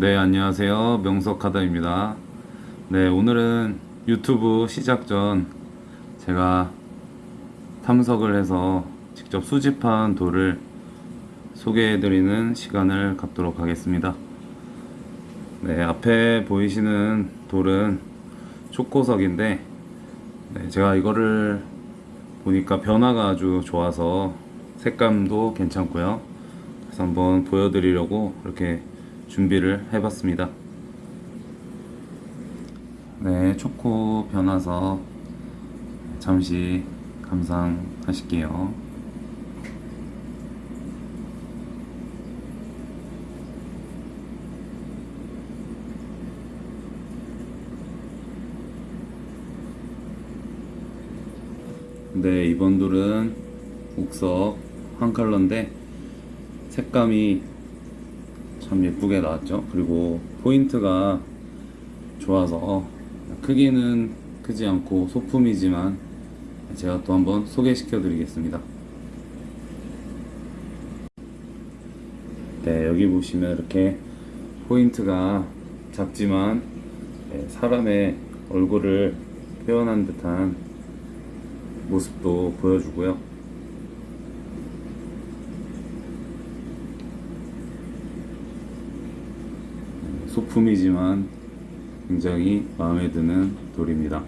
네, 안녕하세요. 명석하다입니다. 네, 오늘은 유튜브 시작 전 제가 탐석을 해서 직접 수집한 돌을 소개해드리는 시간을 갖도록 하겠습니다. 네, 앞에 보이시는 돌은 초코석인데, 네, 제가 이거를 보니까 변화가 아주 좋아서 색감도 괜찮고요. 그래서 한번 보여드리려고 이렇게 준비를 해봤습니다. 네, 초코 변화서 잠시 감상하실게요. 네, 이번 돌은 옥석 한 컬러인데 색감이 참 예쁘게 나왔죠. 그리고 포인트가 좋아서 크기는 크지 않고 소품이지만 제가 또 한번 소개시켜 드리겠습니다. 네, 여기 보시면 이렇게 포인트가 작지만 네, 사람의 얼굴을 표현한 듯한 모습도 보여주고요. 소품이지만 굉장히 마음에 드는 돌입니다.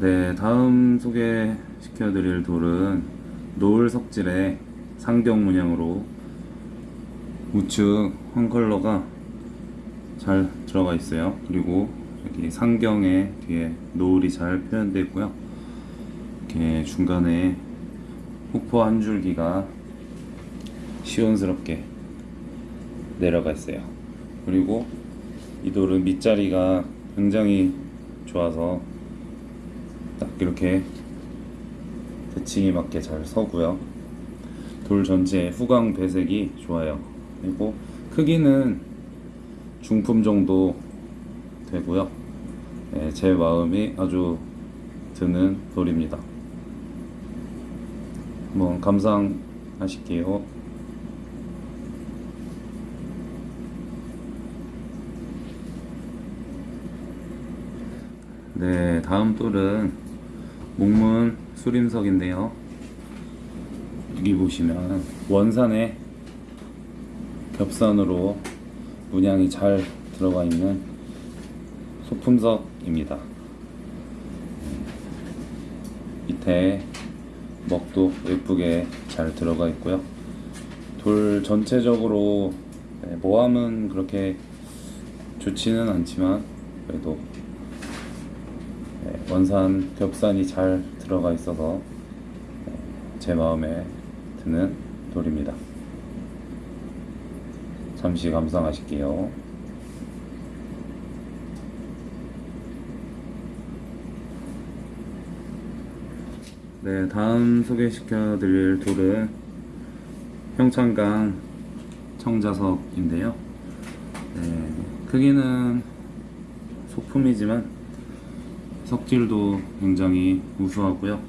네, 다음 소개시켜 드릴 돌은 노을 석질의 상경 문양으로 우측 한 컬러가 잘 들어가 있어요. 그리고 여기 상경의 뒤에 노을이 잘 표현되어 있고요. 이렇게 중간에 폭포 한 줄기가 시원스럽게 내려가 있어요. 그리고 이 돌은 밑자리가 굉장히 좋아서 딱 이렇게 대칭이 맞게 잘 서고요. 돌 전체의 후광 배색이 좋아요. 그리고 크기는 중품 정도 되고요. 네, 제 마음이 아주 드는 돌입니다. 한번 감상하실게요. 네, 다음 돌은 목문 수림석인데요. 여기 보시면 원산에 겹산으로 문양이 잘 들어가 있는 소품석입니다. 밑에 먹도 예쁘게 잘 들어가 있고요. 돌 전체적으로 네, 모함은 그렇게 좋지는 않지만 그래도 네, 원산 겹산이 잘 들어가 있어서 네, 제 마음에 드는 돌입니다. 잠시 감상하실게요. 네, 다음 소개시켜 드릴 돌은 평창강 청자석인데요. 네, 크기는 소품이지만 석질도 굉장히 우수하고요. 네,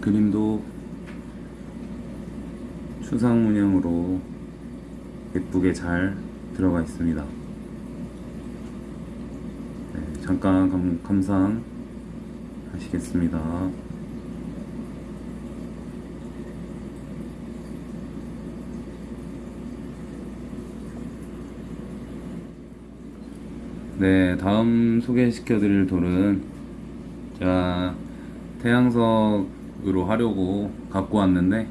그림도 추상 문양으로 예쁘게 잘 들어가 있습니다. 네, 잠깐 감, 감상 하시겠습니다. 네, 다음 소개시켜 드릴 돌은 제가 태양석으로 하려고 갖고 왔는데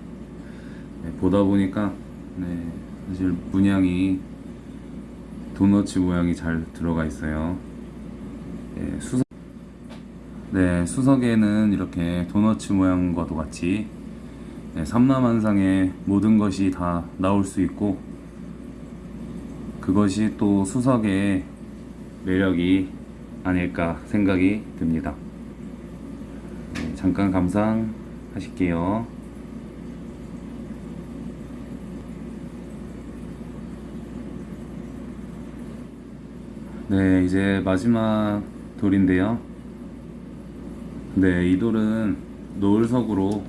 네, 보다 보니까 네, 사실 문양이 도너츠 모양이 잘 들어가 있어요. 네, 수석, 네, 수석에는 이렇게 도너츠 모양과도 같이 네, 삼라만상의 모든 것이 다 나올 수 있고 그것이 또 수석의 매력이 아닐까 생각이 듭니다. 네, 잠깐 감상하실게요. 네, 이제 마지막 돌인데요. 네, 이 돌은 노을석으로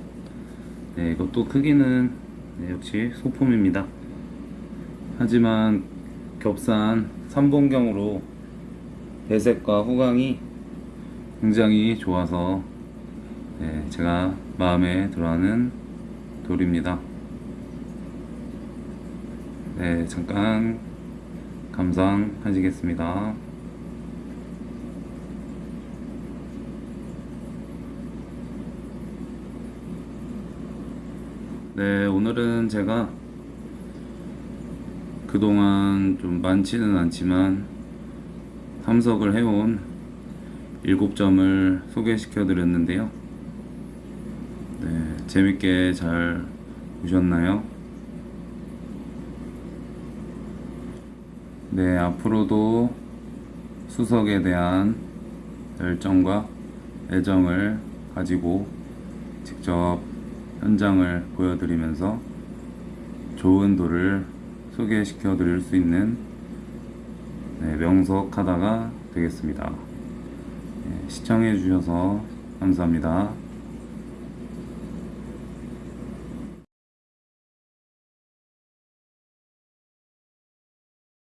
네, 이것도 크기는 네, 역시 소품입니다. 하지만 겹산 삼봉경으로 배색과 후광이 굉장히 좋아서 네, 제가 마음에 들어하는 돌입니다. 네, 잠깐 감상하시겠습니다. 네, 오늘은 제가 그동안 좀 많지는 않지만 탐석을 해온 일곱 점을 소개시켜 드렸는데요. 네, 재밌게 잘 보셨나요? 네, 앞으로도 수석에 대한 열정과 애정을 가지고 직접 현장을 보여드리면서 좋은 돌을 소개시켜 드릴 수 있는 네, 명석하다가 되겠습니다. 네, 시청해 주셔서 감사합니다.